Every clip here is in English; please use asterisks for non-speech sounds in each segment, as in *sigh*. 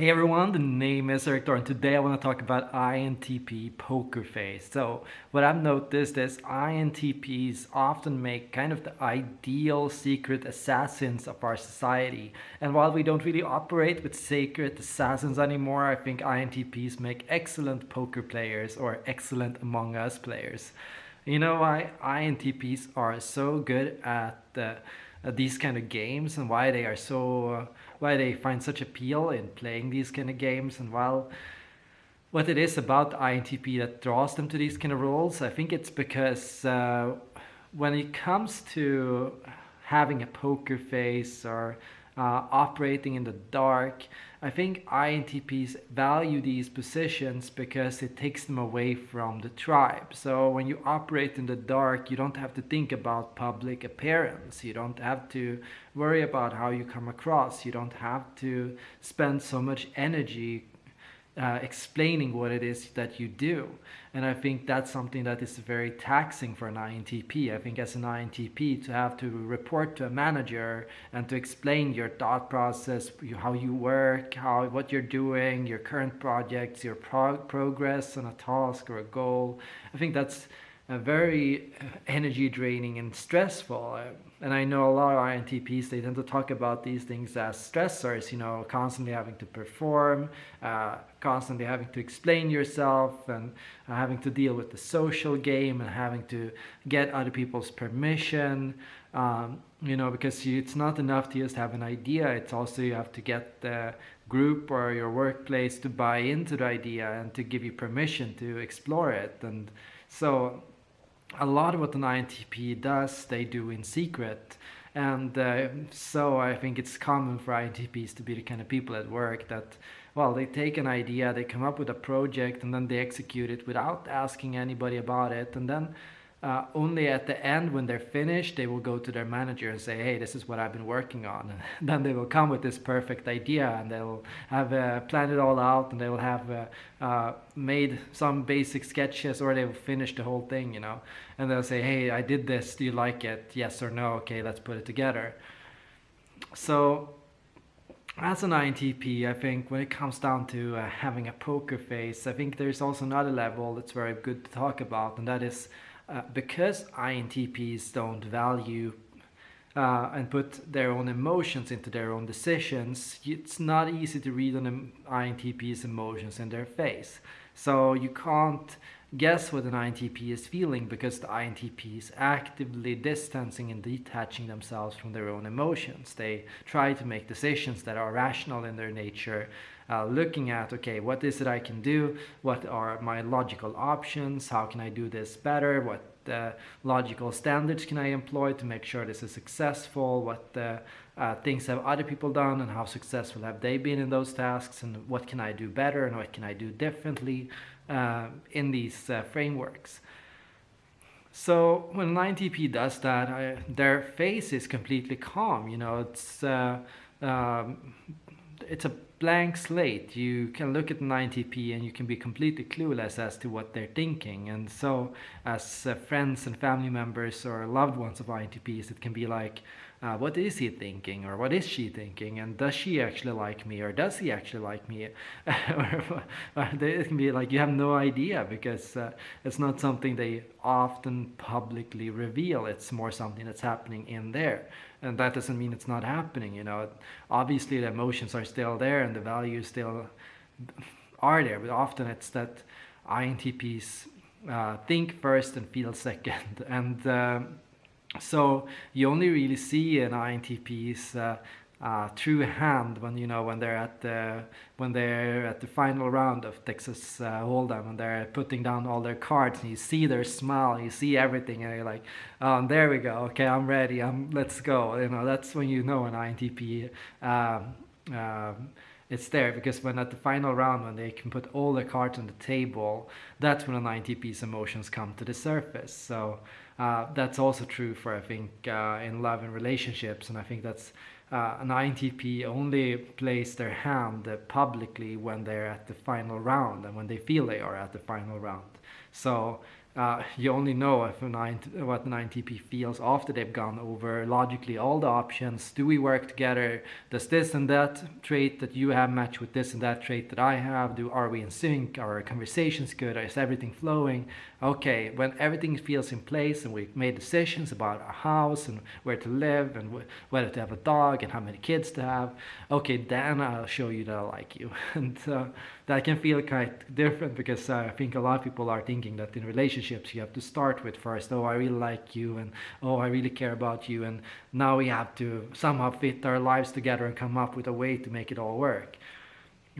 Hey everyone, the name is Erik Thor and today I want to talk about INTP poker face. So what I've noticed is INTPs often make kind of the ideal secret assassins of our society. And while we don't really operate with secret assassins anymore, I think INTPs make excellent poker players or excellent Among Us players. You know why INTPs are so good at uh, these kind of games and why they are so uh, why they find such appeal in playing these kind of games. And while what it is about INTP that draws them to these kind of roles I think it's because uh, when it comes to having a poker face or uh, operating in the dark. I think INTPs value these positions because it takes them away from the tribe. So when you operate in the dark, you don't have to think about public appearance. You don't have to worry about how you come across. You don't have to spend so much energy uh, explaining what it is that you do. And I think that's something that is very taxing for an INTP. I think as an INTP to have to report to a manager and to explain your thought process, how you work, how what you're doing, your current projects, your prog progress on a task or a goal. I think that's uh, very energy draining and stressful. Uh, and I know a lot of INTPs, they tend to talk about these things as stressors, you know, constantly having to perform, uh, constantly having to explain yourself and uh, having to deal with the social game and having to get other people's permission, um, you know, because you, it's not enough to just have an idea, it's also you have to get the group or your workplace to buy into the idea and to give you permission to explore it. And so a lot of what an INTP does, they do in secret. And uh, so I think it's common for INTPs to be the kind of people at work that, well, they take an idea, they come up with a project, and then they execute it without asking anybody about it. And then uh, only at the end when they're finished they will go to their manager and say hey this is what I've been working on. *laughs* And then they will come with this perfect idea and they'll have uh, planned it all out and they will have uh, uh, made some basic sketches or they will finish the whole thing you know? And they'll say hey I did this. Do you like it? Yes or no? Okay let's put it together. So as an INTP, I think when it comes down to uh, having a poker face, I think there's also another level that's very good to talk about, and that is uh, because INTPs don't value uh, and put their own emotions into their own decisions, it's not easy to read an INTP's emotions in their face. So you can't guess what an INTP is feeling because the INTP is actively distancing and detaching themselves from their own emotions. They try to make decisions that are rational in their nature, uh, looking at, okay, what is it I can do? What are my logical options? How can I do this better? What uh, logical standards can I employ to make sure this is successful? What uh, things have other people done and how successful have they been in those tasks? And what can I do better and what can I do differently uh, in these uh, frameworks? So when an INTP does that, I, their face is completely calm. You know, it's uh, um, it's a blank slate. You can look at an INTP and you can be completely clueless as to what they're thinking. And so as uh, friends and family members or loved ones of INTPs, it can be like, uh, what is he thinking or what is she thinking? And does she actually like me or does he actually like me? *laughs* Or, it can be like you have no idea because uh, it's not something they often publicly reveal. It's more something that's happening in there. And that doesn't mean it's not happening you know. Obviously the emotions are still there and the values still are there but often it's that INTPs uh, think first and feel second. *laughs* And uh, so you only really see an INTP's uh, uh, true hand when you know when they're at the when they're at the final round of Texas uh, Hold'em and they're putting down all their cards and you see their smile, you see everything, and you're like, oh, there we go, okay, I'm ready, I'm let's go. You know that's when you know an INTP. Um, um, it's there because when at the final round when they can put all the cards on the table that's when an INTP's emotions come to the surface so uh, that's also true for I think uh, in love and relationships and I think that's uh, an INTP only plays their hand publicly when they're at the final round and when they feel they are at the final round. So uh, you only know if an INT, what an INTP feels after they've gone over logically all the options. Do we work together? Does this and that trait that you have match with this and that trait that I have? Do Are we in sync? Are our conversations good? Is everything flowing? Okay, when everything feels in place and we've made decisions about our house and where to live and wh whether to have a dog and how many kids to have, okay, then I'll show you that I like you. *laughs* and uh, that can feel quite different because uh, I think a lot of people are thinking that in relationships you have to start with first, oh, I really like you, and oh, I really care about you, and now we have to somehow fit our lives together and come up with a way to make it all work.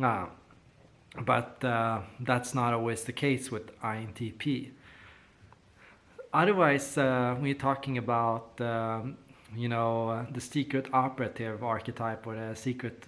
Uh, but uh, that's not always the case with INTP. Otherwise, uh, we're talking about um, you know uh, the secret operative archetype or the secret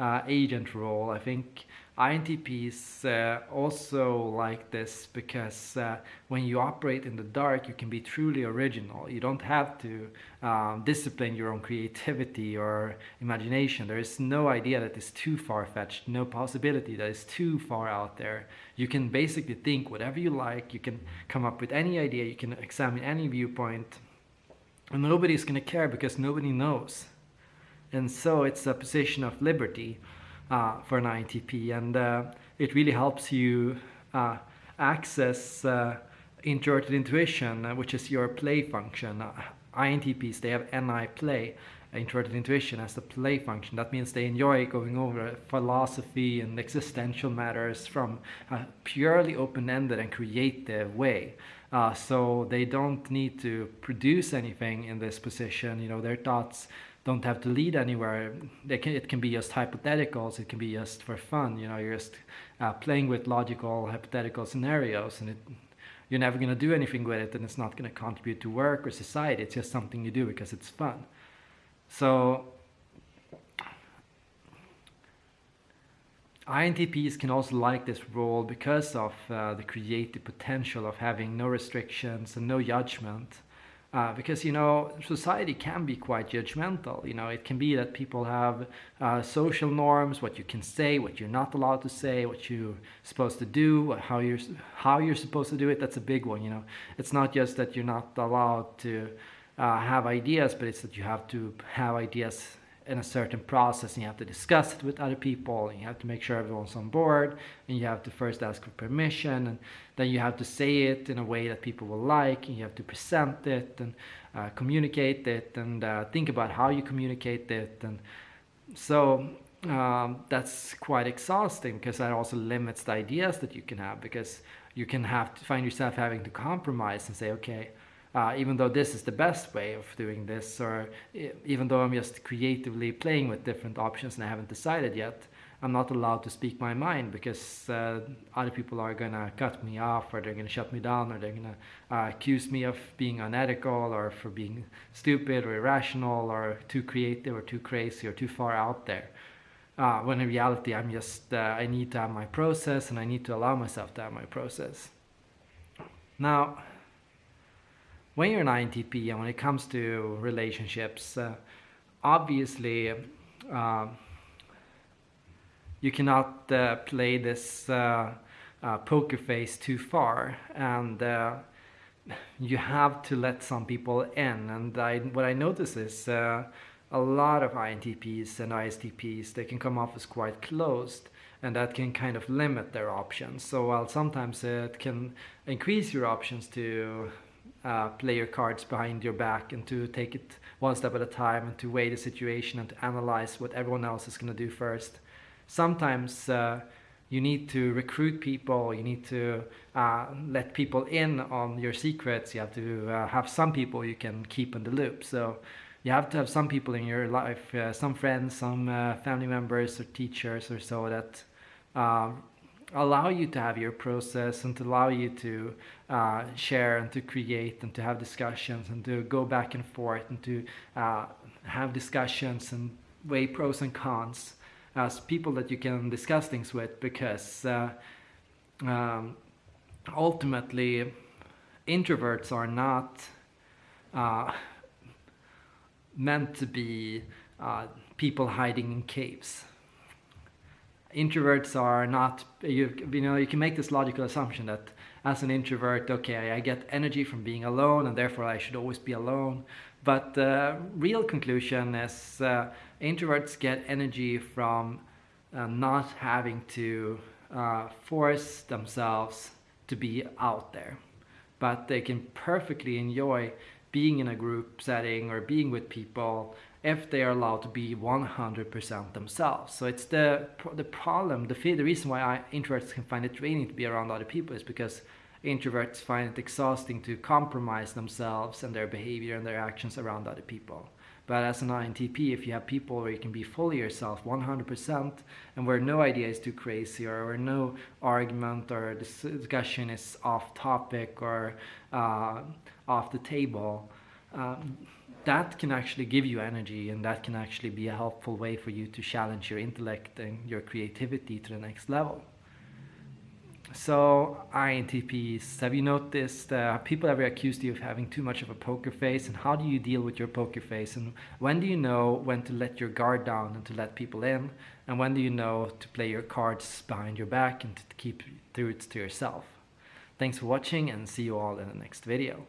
uh, agent role. I think INTPs uh, also like this because uh, when you operate in the dark, you can be truly original. You don't have to um, discipline your own creativity or imagination. There is no idea that is too far-fetched, no possibility that is too far out there. You can basically think whatever you like, you can come up with any idea, you can examine any viewpoint, and nobody's going to care because nobody knows. And so it's a position of liberty uh, for an INTP and uh, it really helps you uh, access uh, introverted intuition, uh, which is your play function. Uh, INTPs, they have NI play, introverted intuition as the play function. That means they enjoy going over philosophy and existential matters from a purely open-ended and creative way. Uh, so they don't need to produce anything in this position. You know, their thoughts don't have to lead anywhere. Can, it can be just hypotheticals. It can be just for fun. You know, you're just uh, playing with logical hypothetical scenarios, and it, you're never going to do anything with it, and it's not going to contribute to work or society. It's just something you do because it's fun. So INTPs can also like this role because of uh, the creative potential of having no restrictions and no judgment. Uh, because you know society can be quite judgmental. You know it can be that people have uh, social norms what you can say what you're not allowed to say what you're supposed to do how you're how you're supposed to do it. That's a big one you know. It's not just that you're not allowed to uh, have ideas but it's that you have to have ideas in a certain process and you have to discuss it with other people and you have to make sure everyone's on board and you have to first ask for permission and then you have to say it in a way that people will like and you have to present it and uh, communicate it and uh, think about how you communicate it and so um, that's quite exhausting because that also limits the ideas that you can have because you can have to find yourself having to compromise and say okay uh, even though this is the best way of doing this, or even though I'm just creatively playing with different options and I haven't decided yet, I'm not allowed to speak my mind because uh, other people are gonna cut me off or they're gonna shut me down or they're gonna uh, accuse me of being unethical or for being stupid or irrational or too creative or too crazy or too far out there. Uh, when in reality I'm just, uh, I need to have my process and I need to allow myself to have my process. Now, when you're an INTP and when it comes to relationships, uh, obviously uh, you cannot uh, play this uh, uh, poker face too far. And uh, you have to let some people in. And I, what I notice is a lot of INTPs and ISTPs they can come off as quite closed. And that can kind of limit their options. So while sometimes it can increase your options to uh, play your cards behind your back and to take it one step at a time and to weigh the situation and to analyze what everyone else is going to do first. Sometimes uh, you need to recruit people, you need to uh, let people in on your secrets, you have to uh, have some people you can keep in the loop. So you have to have some people in your life, uh, some friends, some uh, family members or teachers or so that allow you to have your process and to allow you to uh, share and to create and to have discussions and to go back and forth and to uh, have discussions and weigh pros and cons as people that you can discuss things with because uh, um, ultimately introverts are not uh, meant to be uh, people hiding in caves introverts are not you, you know you can make this logical assumption that as an introvert okay i get energy from being alone and therefore i should always be alone. But the real conclusion is uh, introverts get energy from uh, not having to uh, force themselves to be out there. But they can perfectly enjoy being in a group setting or being with people if they are allowed to be 100% themselves. So it's the the problem, the the reason why I, introverts can find it draining to be around other people is because introverts find it exhausting to compromise themselves and their behavior and their actions around other people. But as an INTP, if you have people where you can be fully yourself, 100%, and where no idea is too crazy or where no argument or discussion is off topic or uh, off the table, um, that can actually give you energy and that can actually be a helpful way for you to challenge your intellect and your creativity to the next level. So INTPs, have you noticed uh, people ever accused you of having too much of a poker face and how do you deal with your poker face and when do you know when to let your guard down and to let people in and when do you know to play your cards behind your back and to keep truths to yourself. Thanks for watching and see you all in the next video.